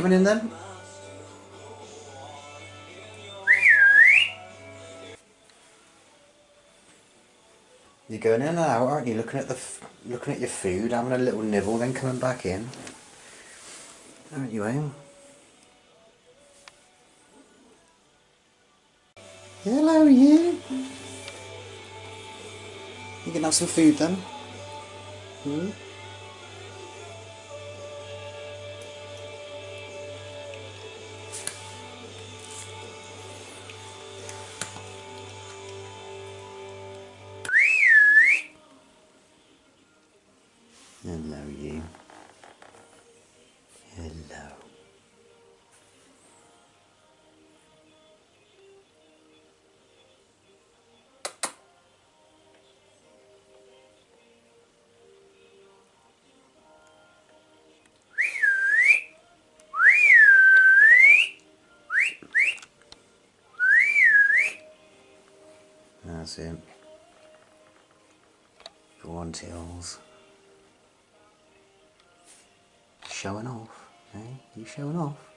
coming in then? You're going in and out, aren't you? Looking at the, looking at your food, having a little nibble, then coming back in. Aren't you, Aim? Hello, you. You can have some food then. Hmm? Hello, you. Hello. That's it. Go on, Tills. Showing off, eh? You showing off?